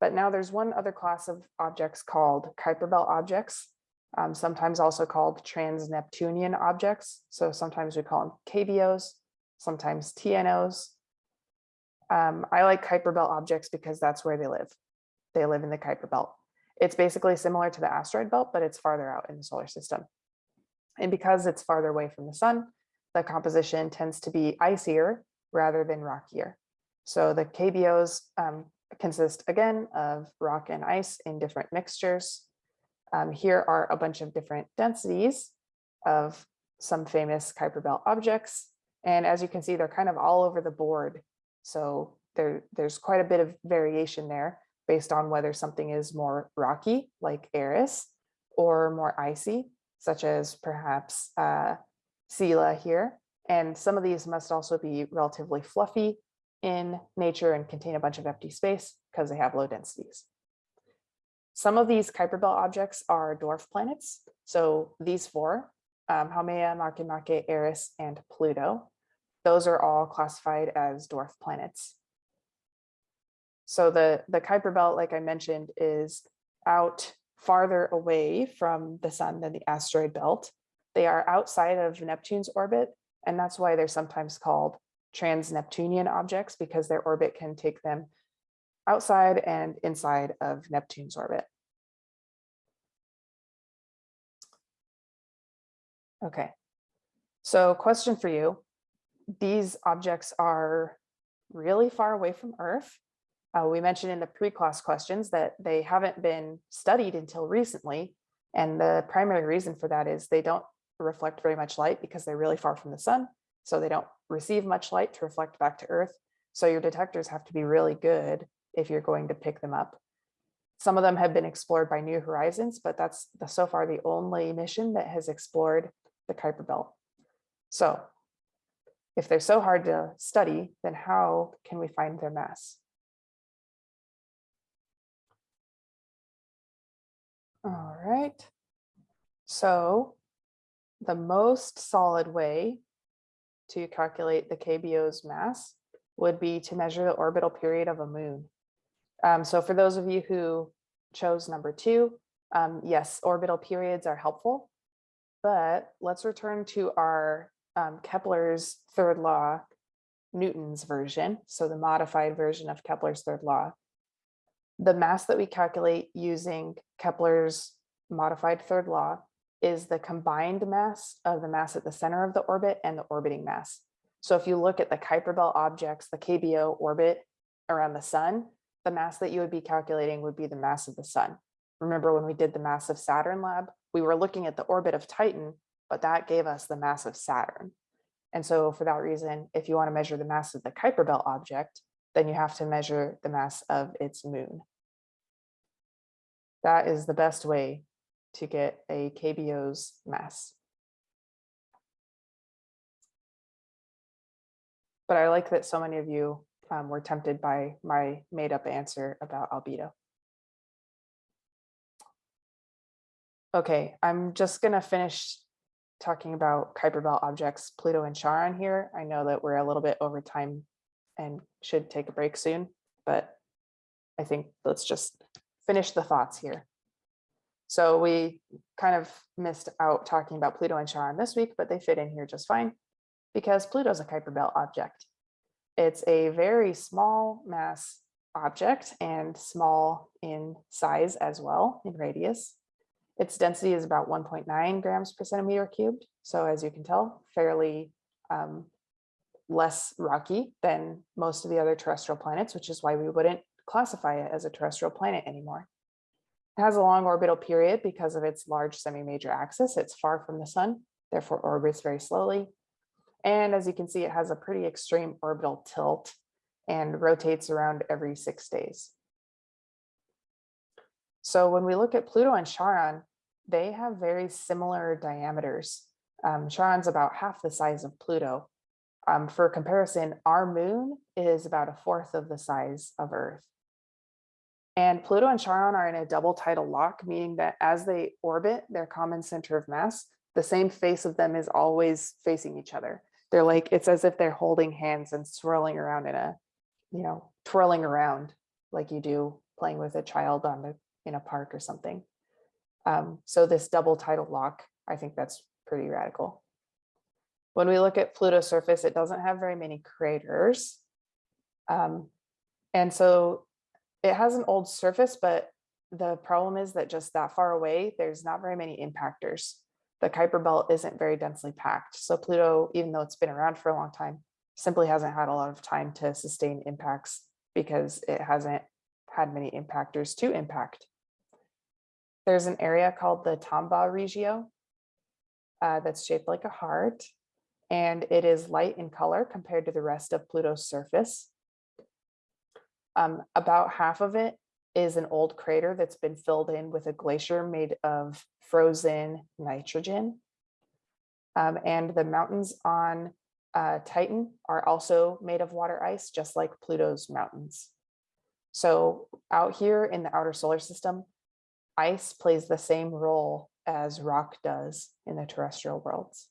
But now there's one other class of objects called Kuiper Belt objects, um, sometimes also called trans-Neptunian objects. So sometimes we call them KBOs, sometimes TNOs. Um, I like Kuiper Belt objects because that's where they live. They live in the Kuiper Belt. It's basically similar to the asteroid belt, but it's farther out in the solar system. And because it's farther away from the sun, the composition tends to be icier rather than rockier. So the KBOs um, consist again of rock and ice in different mixtures. Um, here are a bunch of different densities of some famous Kuiper Belt objects. And as you can see, they're kind of all over the board. So there, there's quite a bit of variation there based on whether something is more rocky, like Eris, or more icy, such as perhaps uh, here. And some of these must also be relatively fluffy in nature and contain a bunch of empty space because they have low densities. Some of these Kuiper Belt objects are dwarf planets. So these four, um, Haumea, Makemake, Eris, and Pluto, those are all classified as dwarf planets. So the, the Kuiper Belt, like I mentioned, is out farther away from the sun than the asteroid belt. They are outside of Neptune's orbit, and that's why they're sometimes called trans-Neptunian objects because their orbit can take them outside and inside of Neptune's orbit. Okay, so question for you. These objects are really far away from Earth. Uh, we mentioned in the pre-class questions that they haven't been studied until recently. And the primary reason for that is they don't reflect very much light because they're really far from the sun. So they don't receive much light to reflect back to Earth. So your detectors have to be really good if you're going to pick them up. Some of them have been explored by New Horizons, but that's the, so far the only mission that has explored the Kuiper Belt. So if they're so hard to study, then how can we find their mass? All right. So the most solid way to calculate the KBO's mass would be to measure the orbital period of a moon. Um, so for those of you who chose number two, um, yes, orbital periods are helpful, but let's return to our um, Kepler's third law, Newton's version, so the modified version of Kepler's third law. The mass that we calculate using Kepler's modified third law is the combined mass of the mass at the center of the orbit and the orbiting mass. So if you look at the Kuiper Belt objects, the KBO orbit around the sun, the mass that you would be calculating would be the mass of the sun. Remember when we did the mass of Saturn lab, we were looking at the orbit of Titan, but that gave us the mass of Saturn. And so for that reason, if you want to measure the mass of the Kuiper Belt object, then you have to measure the mass of its moon. That is the best way to get a KBO's mass. But I like that so many of you um, were tempted by my made up answer about albedo. Okay, I'm just gonna finish talking about Kuiper Belt objects, Pluto and Charon here. I know that we're a little bit over time and should take a break soon, but I think let's just finish the thoughts here. So we kind of missed out talking about Pluto and Charon this week, but they fit in here just fine because Pluto's a Kuiper Belt object. It's a very small mass object and small in size as well in radius. Its density is about 1.9 grams per centimeter cubed. So as you can tell, fairly um, less rocky than most of the other terrestrial planets, which is why we wouldn't classify it as a terrestrial planet anymore. It has a long orbital period because of its large semi-major axis. It's far from the sun, therefore orbits very slowly. And as you can see, it has a pretty extreme orbital tilt and rotates around every six days. So when we look at Pluto and Charon, they have very similar diameters. Um, Charon's about half the size of Pluto. Um, for comparison, our moon is about a fourth of the size of Earth. And Pluto and Charon are in a double tidal lock, meaning that as they orbit their common center of mass, the same face of them is always facing each other they're like, it's as if they're holding hands and swirling around in a, you know, twirling around like you do playing with a child on the, in a park or something. Um, so this double tidal lock, I think that's pretty radical. When we look at Pluto's surface, it doesn't have very many craters. Um, and so it has an old surface, but the problem is that just that far away, there's not very many impactors. The Kuiper belt isn't very densely packed. So Pluto, even though it's been around for a long time, simply hasn't had a lot of time to sustain impacts because it hasn't had many impactors to impact. There's an area called the Tombaugh Regio uh, that's shaped like a heart, and it is light in color compared to the rest of Pluto's surface. Um, about half of it is an old crater that's been filled in with a glacier made of frozen nitrogen. Um, and the mountains on uh, Titan are also made of water ice, just like Pluto's mountains. So out here in the outer solar system, ice plays the same role as rock does in the terrestrial worlds.